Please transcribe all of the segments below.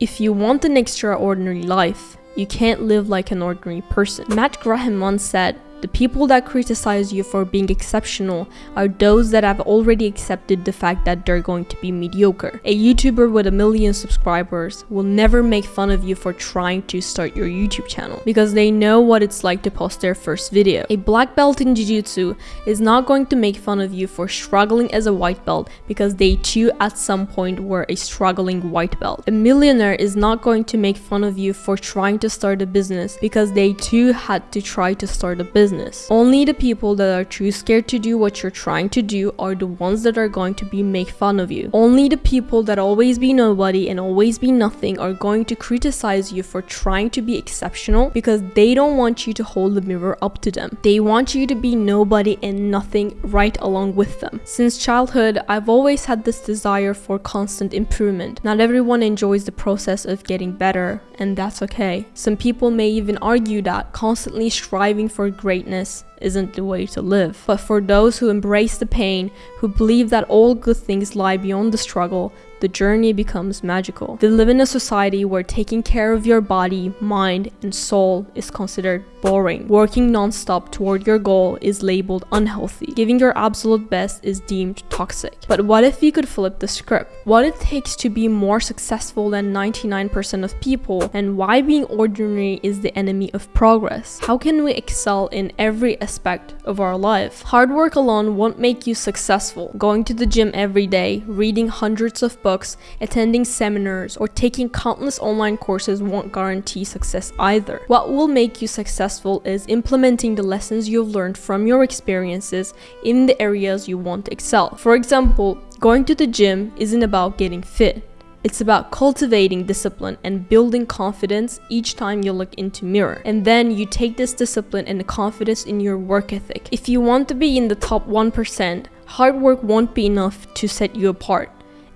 If you want an extraordinary life, you can't live like an ordinary person. Matt Graham once said, the people that criticize you for being exceptional are those that have already accepted the fact that they're going to be mediocre. A YouTuber with a million subscribers will never make fun of you for trying to start your YouTube channel because they know what it's like to post their first video. A black belt in Jiu-Jitsu is not going to make fun of you for struggling as a white belt because they too at some point were a struggling white belt. A millionaire is not going to make fun of you for trying to start a business because they too had to try to start a business business. Only the people that are too scared to do what you're trying to do are the ones that are going to be make fun of you. Only the people that always be nobody and always be nothing are going to criticize you for trying to be exceptional because they don't want you to hold the mirror up to them. They want you to be nobody and nothing right along with them. Since childhood, I've always had this desire for constant improvement. Not everyone enjoys the process of getting better, and that's okay. Some people may even argue that constantly striving for great greatness isn't the way to live. But for those who embrace the pain, who believe that all good things lie beyond the struggle, the journey becomes magical. They live in a society where taking care of your body, mind, and soul is considered boring. Working non-stop toward your goal is labeled unhealthy. Giving your absolute best is deemed toxic. But what if we could flip the script? What it takes to be more successful than 99% of people and why being ordinary is the enemy of progress? How can we excel in every aspect of our life? Hard work alone won't make you successful. Going to the gym every day, reading hundreds of books, attending seminars, or taking countless online courses won't guarantee success either. What will make you successful is implementing the lessons you've learned from your experiences in the areas you want to excel. For example, going to the gym isn't about getting fit. It's about cultivating discipline and building confidence each time you look into mirror. And then you take this discipline and the confidence in your work ethic. If you want to be in the top 1%, hard work won't be enough to set you apart.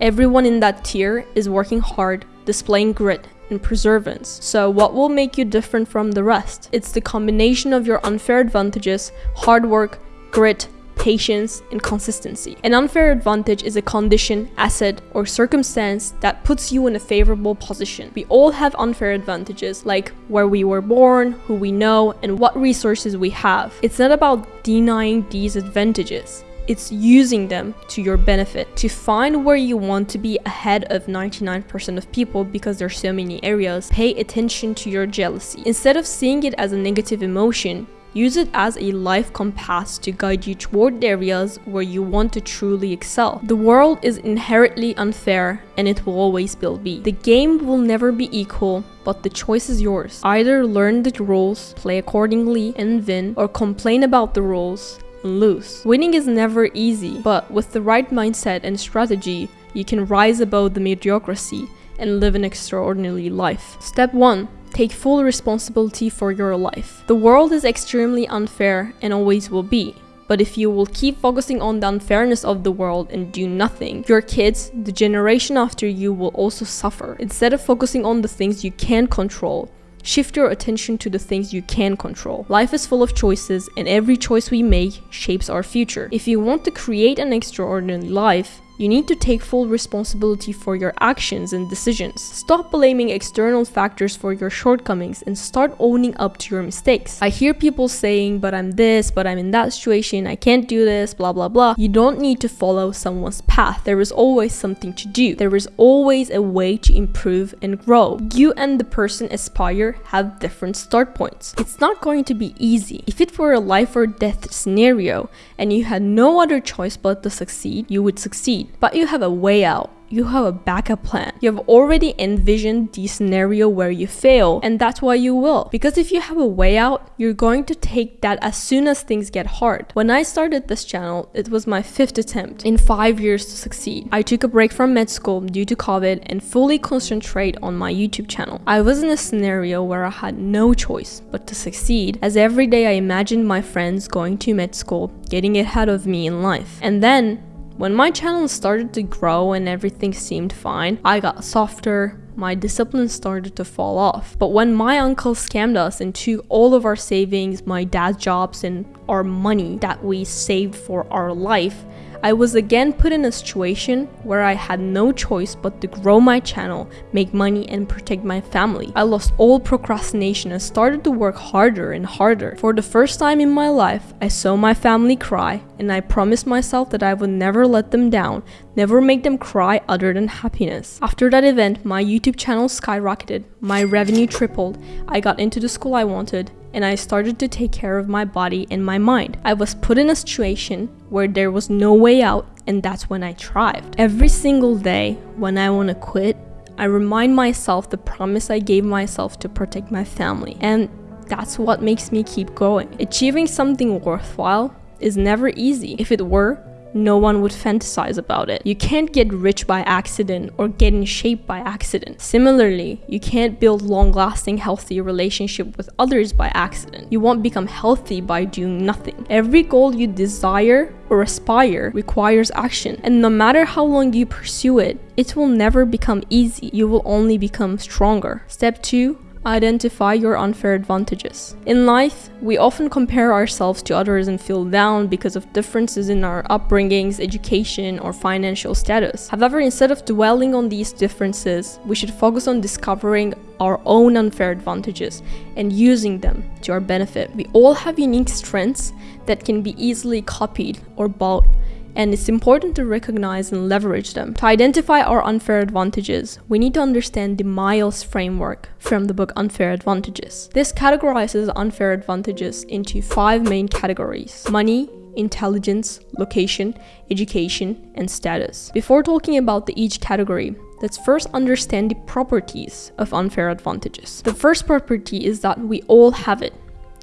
Everyone in that tier is working hard, displaying grit and perseverance. So what will make you different from the rest? It's the combination of your unfair advantages, hard work, grit, patience, and consistency. An unfair advantage is a condition, asset, or circumstance that puts you in a favorable position. We all have unfair advantages, like where we were born, who we know, and what resources we have. It's not about denying these advantages it's using them to your benefit to find where you want to be ahead of 99% of people because there's so many areas pay attention to your jealousy instead of seeing it as a negative emotion Use it as a life compass to guide you toward the areas where you want to truly excel. The world is inherently unfair and it will always be. The game will never be equal, but the choice is yours. Either learn the rules, play accordingly and win, or complain about the rules and lose. Winning is never easy, but with the right mindset and strategy, you can rise above the mediocrity and live an extraordinary life. Step 1. Take full responsibility for your life. The world is extremely unfair and always will be. But if you will keep focusing on the unfairness of the world and do nothing, your kids, the generation after you will also suffer. Instead of focusing on the things you can control, Shift your attention to the things you can control. Life is full of choices and every choice we make shapes our future. If you want to create an extraordinary life, you need to take full responsibility for your actions and decisions. Stop blaming external factors for your shortcomings and start owning up to your mistakes. I hear people saying, but I'm this, but I'm in that situation, I can't do this, blah blah blah. You don't need to follow someone's path. There is always something to do. There is always a way to improve and grow. You and the person aspire have different start points. It's not going to be easy. If it were a life or death scenario and you had no other choice but to succeed, you would succeed but you have a way out you have a backup plan. You have already envisioned the scenario where you fail, and that's why you will. Because if you have a way out, you're going to take that as soon as things get hard. When I started this channel, it was my fifth attempt in five years to succeed. I took a break from med school due to COVID and fully concentrate on my YouTube channel. I was in a scenario where I had no choice but to succeed, as every day I imagined my friends going to med school, getting ahead of me in life. And then when my channel started to grow and everything seemed fine, I got softer, my discipline started to fall off. But when my uncle scammed us and took all of our savings, my dad's jobs, and our money that we saved for our life, I was again put in a situation where I had no choice but to grow my channel, make money, and protect my family. I lost all procrastination and started to work harder and harder. For the first time in my life, I saw my family cry, and I promised myself that I would never let them down, never make them cry other than happiness. After that event, my YouTube channel skyrocketed, my revenue tripled, I got into the school I wanted, and I started to take care of my body and my mind. I was put in a situation where there was no way out, and that's when I thrived. Every single day when I want to quit, I remind myself the promise I gave myself to protect my family, and that's what makes me keep going. Achieving something worthwhile is never easy. If it were, no one would fantasize about it. You can't get rich by accident or get in shape by accident. Similarly, you can't build long-lasting healthy relationship with others by accident. You won't become healthy by doing nothing. Every goal you desire or aspire requires action, and no matter how long you pursue it, it will never become easy. You will only become stronger. Step 2 Identify your unfair advantages. In life, we often compare ourselves to others and feel down because of differences in our upbringings, education, or financial status. However, instead of dwelling on these differences, we should focus on discovering our own unfair advantages and using them to our benefit. We all have unique strengths that can be easily copied or bought and it's important to recognize and leverage them. To identify our unfair advantages, we need to understand the Miles framework from the book Unfair Advantages. This categorizes unfair advantages into five main categories money, intelligence, location, education, and status. Before talking about the each category, let's first understand the properties of unfair advantages. The first property is that we all have it.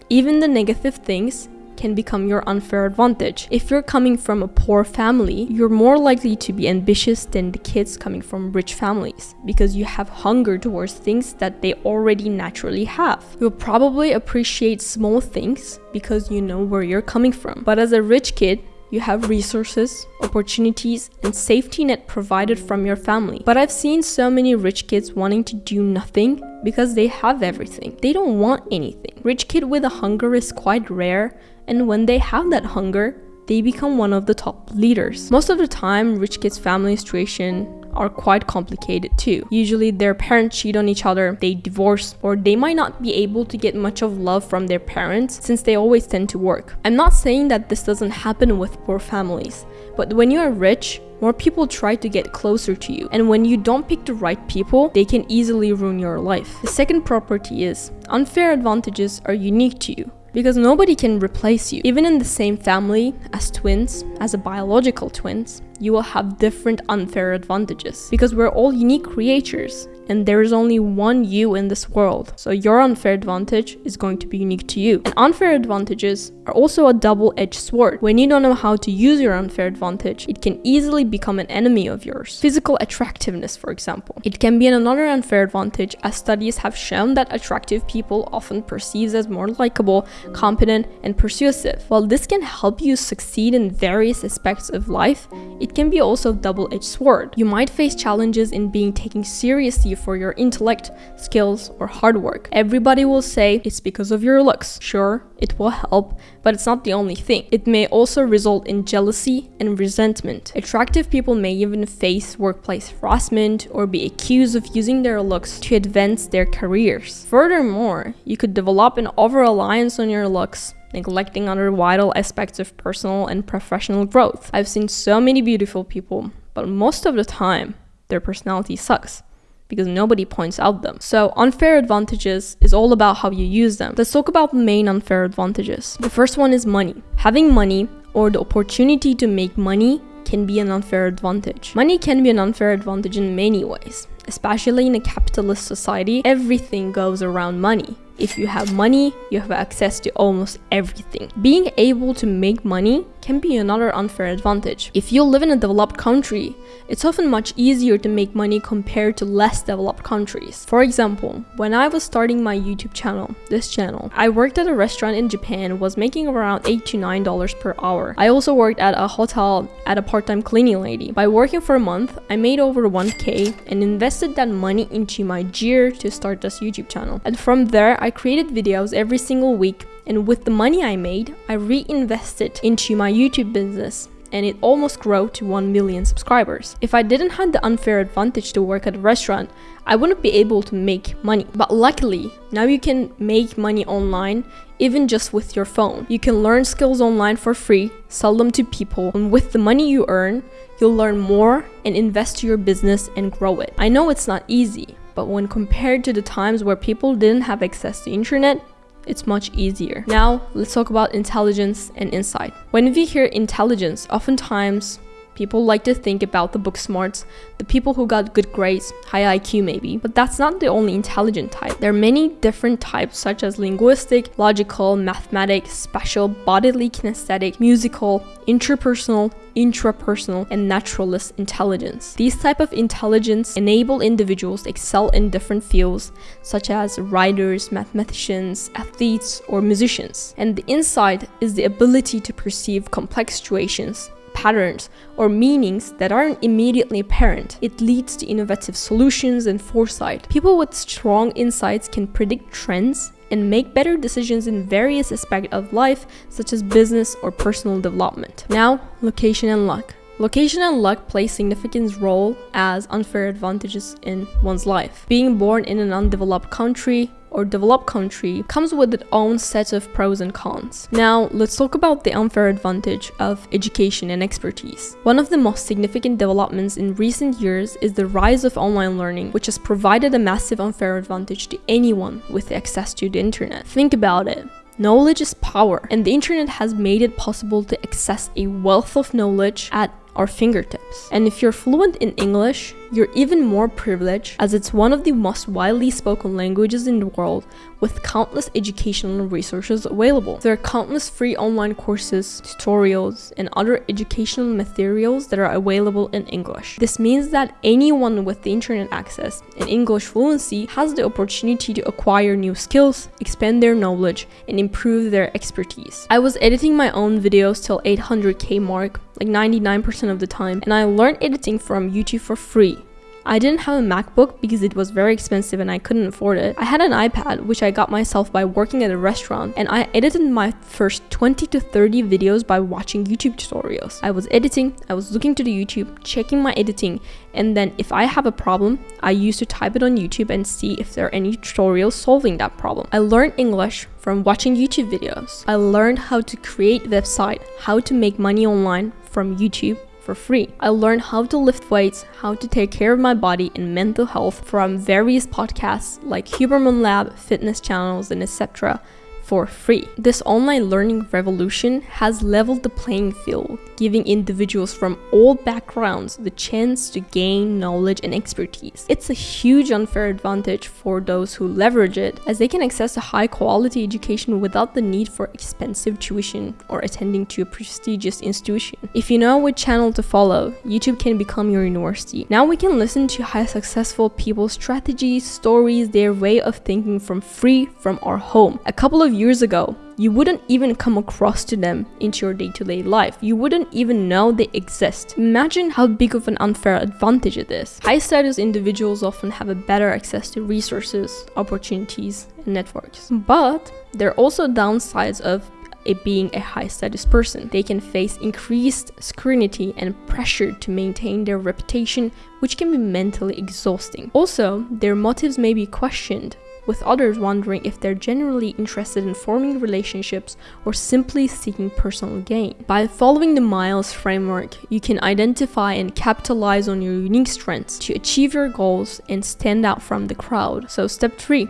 Even the negative things can become your unfair advantage. If you're coming from a poor family, you're more likely to be ambitious than the kids coming from rich families because you have hunger towards things that they already naturally have. You'll probably appreciate small things because you know where you're coming from. But as a rich kid, you have resources, opportunities, and safety net provided from your family. But I've seen so many rich kids wanting to do nothing because they have everything. They don't want anything. Rich kid with a hunger is quite rare and when they have that hunger, they become one of the top leaders. Most of the time, rich kids' family situation are quite complicated too. Usually their parents cheat on each other, they divorce, or they might not be able to get much of love from their parents since they always tend to work. I'm not saying that this doesn't happen with poor families, but when you are rich, more people try to get closer to you. And when you don't pick the right people, they can easily ruin your life. The second property is unfair advantages are unique to you because nobody can replace you. Even in the same family, as twins, as a biological twins, you will have different unfair advantages because we're all unique creatures and there is only one you in this world. So your unfair advantage is going to be unique to you. And unfair advantages are also a double-edged sword. When you don't know how to use your unfair advantage, it can easily become an enemy of yours. Physical attractiveness, for example. It can be another unfair advantage as studies have shown that attractive people often perceived as more likable, competent, and persuasive. While this can help you succeed in various aspects of life, it can be also a double-edged sword. You might face challenges in being taken seriously for your intellect, skills, or hard work. Everybody will say it's because of your looks. Sure, it will help, but it's not the only thing. It may also result in jealousy and resentment. Attractive people may even face workplace harassment or be accused of using their looks to advance their careers. Furthermore, you could develop an over-reliance on your looks neglecting other vital aspects of personal and professional growth. I've seen so many beautiful people, but most of the time, their personality sucks because nobody points out them. So unfair advantages is all about how you use them. Let's talk about the main unfair advantages. The first one is money. Having money or the opportunity to make money can be an unfair advantage. Money can be an unfair advantage in many ways. Especially in a capitalist society, everything goes around money. If you have money, you have access to almost everything. Being able to make money can be another unfair advantage. If you live in a developed country, it's often much easier to make money compared to less developed countries. For example, when I was starting my YouTube channel, this channel, I worked at a restaurant in Japan was making around 8 to $9 per hour. I also worked at a hotel at a part-time cleaning lady. By working for a month, I made over 1k and invested that money into my gear to start this YouTube channel. And from there, I created videos every single week and with the money I made, I reinvested into my YouTube business and it almost grew to 1 million subscribers. If I didn't have the unfair advantage to work at a restaurant, I wouldn't be able to make money. But luckily, now you can make money online even just with your phone. You can learn skills online for free, sell them to people, and with the money you earn, you'll learn more and invest to your business and grow it. I know it's not easy, but when compared to the times where people didn't have access to internet, it's much easier. Now, let's talk about intelligence and insight. When we hear intelligence, oftentimes People like to think about the book smarts, the people who got good grades, high IQ maybe, but that's not the only intelligent type. There are many different types such as linguistic, logical, mathematic, special, bodily kinesthetic, musical, interpersonal, intrapersonal, and naturalist intelligence. These type of intelligence enable individuals to excel in different fields such as writers, mathematicians, athletes, or musicians. And the insight is the ability to perceive complex situations patterns or meanings that aren't immediately apparent. It leads to innovative solutions and foresight. People with strong insights can predict trends and make better decisions in various aspects of life, such as business or personal development. Now, location and luck. Location and luck play significant role as unfair advantages in one's life. Being born in an undeveloped country or developed country comes with its own set of pros and cons. Now, let's talk about the unfair advantage of education and expertise. One of the most significant developments in recent years is the rise of online learning, which has provided a massive unfair advantage to anyone with access to the internet. Think about it. Knowledge is power, and the internet has made it possible to access a wealth of knowledge at our fingertips. And if you're fluent in English, you're even more privileged as it's one of the most widely spoken languages in the world with countless educational resources available. There are countless free online courses, tutorials, and other educational materials that are available in English. This means that anyone with the internet access and English fluency has the opportunity to acquire new skills, expand their knowledge, and improve their expertise. I was editing my own videos till 800k mark like 99% of the time and I learned editing from YouTube for free I didn't have a MacBook because it was very expensive and I couldn't afford it. I had an iPad, which I got myself by working at a restaurant, and I edited my first 20 to 30 videos by watching YouTube tutorials. I was editing, I was looking to the YouTube, checking my editing, and then if I have a problem, I used to type it on YouTube and see if there are any tutorials solving that problem. I learned English from watching YouTube videos. I learned how to create website, how to make money online from YouTube for free. I learned how to lift weights, how to take care of my body and mental health from various podcasts like Huberman Lab, fitness channels, and etc for free. This online learning revolution has leveled the playing field, giving individuals from all backgrounds the chance to gain knowledge and expertise. It's a huge unfair advantage for those who leverage it, as they can access a high quality education without the need for expensive tuition or attending to a prestigious institution. If you know which channel to follow, YouTube can become your university. Now we can listen to high successful people's strategies, stories, their way of thinking from free from our home. A couple of years ago, you wouldn't even come across to them into your day-to-day life. You wouldn't even know they exist. Imagine how big of an unfair advantage it is. High status individuals often have a better access to resources, opportunities, and networks. But there are also downsides of it being a high status person. They can face increased scrutiny and pressure to maintain their reputation, which can be mentally exhausting. Also, their motives may be questioned with others wondering if they're genuinely interested in forming relationships or simply seeking personal gain. By following the Miles framework, you can identify and capitalize on your unique strengths to achieve your goals and stand out from the crowd. So step 3.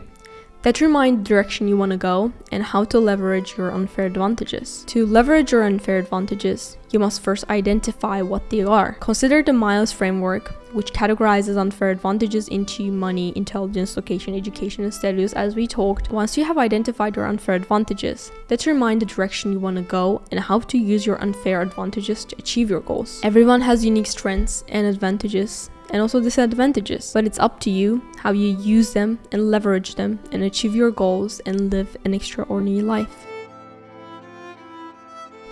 Determine the direction you want to go and how to leverage your unfair advantages. To leverage your unfair advantages, you must first identify what they are. Consider the Miles framework, which categorizes unfair advantages into money, intelligence, location, education, and status as we talked. Once you have identified your unfair advantages, determine the direction you want to go and how to use your unfair advantages to achieve your goals. Everyone has unique strengths and advantages and also disadvantages. But it's up to you how you use them and leverage them and achieve your goals and live an extraordinary life.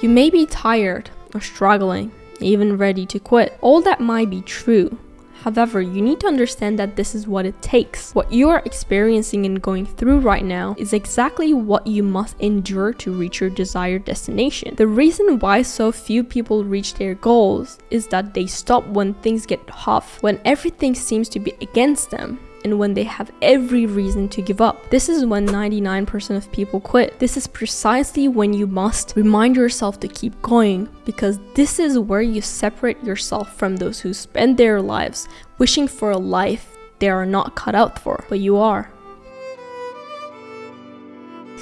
You may be tired or struggling, even ready to quit. All that might be true, However, you need to understand that this is what it takes. What you are experiencing and going through right now is exactly what you must endure to reach your desired destination. The reason why so few people reach their goals is that they stop when things get tough, when everything seems to be against them and when they have every reason to give up. This is when 99% of people quit. This is precisely when you must remind yourself to keep going because this is where you separate yourself from those who spend their lives wishing for a life they are not cut out for, but you are.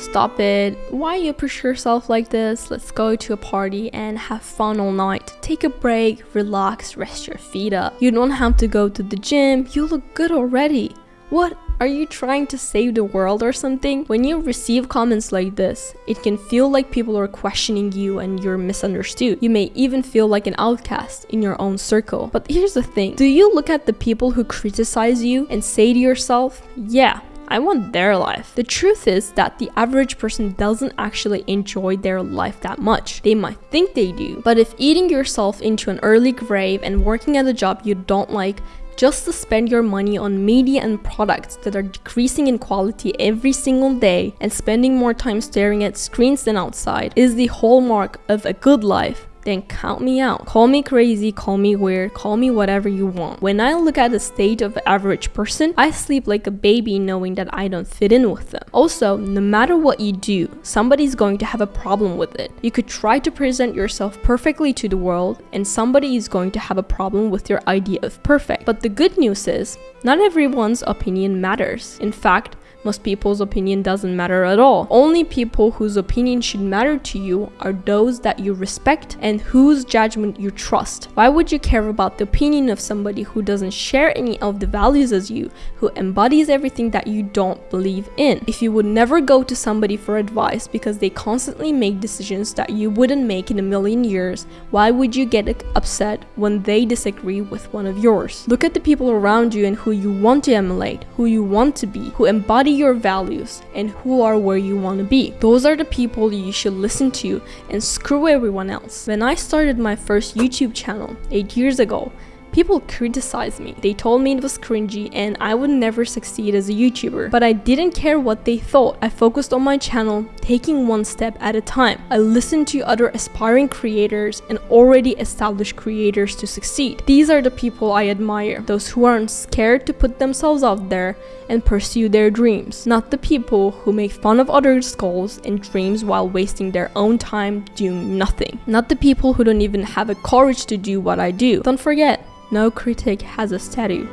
Stop it. Why you push yourself like this? Let's go to a party and have fun all night. Take a break, relax, rest your feet up. You don't have to go to the gym. You look good already. What? Are you trying to save the world or something? When you receive comments like this, it can feel like people are questioning you and you're misunderstood. You may even feel like an outcast in your own circle. But here's the thing. Do you look at the people who criticize you and say to yourself, yeah, I want their life. The truth is that the average person doesn't actually enjoy their life that much. They might think they do, but if eating yourself into an early grave and working at a job you don't like just to spend your money on media and products that are decreasing in quality every single day and spending more time staring at screens than outside is the hallmark of a good life then count me out. Call me crazy, call me weird, call me whatever you want. When I look at the state of average person, I sleep like a baby knowing that I don't fit in with them. Also, no matter what you do, somebody's going to have a problem with it. You could try to present yourself perfectly to the world, and somebody is going to have a problem with your idea of perfect. But the good news is, not everyone's opinion matters. In fact, most people's opinion doesn't matter at all. Only people whose opinion should matter to you are those that you respect and whose judgment you trust. Why would you care about the opinion of somebody who doesn't share any of the values as you, who embodies everything that you don't believe in? If you would never go to somebody for advice because they constantly make decisions that you wouldn't make in a million years, why would you get upset when they disagree with one of yours? Look at the people around you and who you want to emulate, who you want to be, who embody your values and who are where you want to be. Those are the people you should listen to and screw everyone else. When I started my first YouTube channel 8 years ago, People criticized me. They told me it was cringy and I would never succeed as a YouTuber. But I didn't care what they thought. I focused on my channel, taking one step at a time. I listened to other aspiring creators and already established creators to succeed. These are the people I admire. Those who aren't scared to put themselves out there and pursue their dreams. Not the people who make fun of others' goals and dreams while wasting their own time doing nothing. Not the people who don't even have the courage to do what I do. Don't forget, no critic has a statue.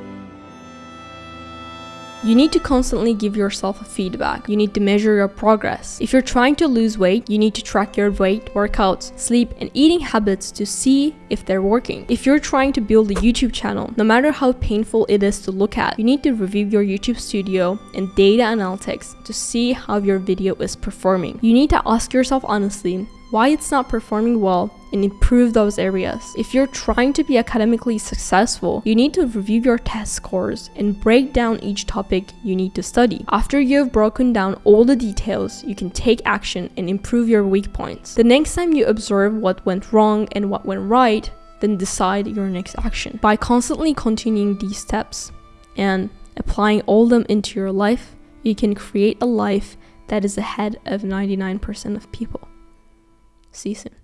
You need to constantly give yourself a feedback. You need to measure your progress. If you're trying to lose weight, you need to track your weight, workouts, sleep, and eating habits to see if they're working. If you're trying to build a YouTube channel, no matter how painful it is to look at, you need to review your YouTube studio and data analytics to see how your video is performing. You need to ask yourself honestly why it's not performing well and improve those areas. If you're trying to be academically successful, you need to review your test scores and break down each topic you need to study. After you've broken down all the details, you can take action and improve your weak points. The next time you observe what went wrong and what went right, then decide your next action. By constantly continuing these steps and applying all them into your life, you can create a life that is ahead of 99% of people. See you soon.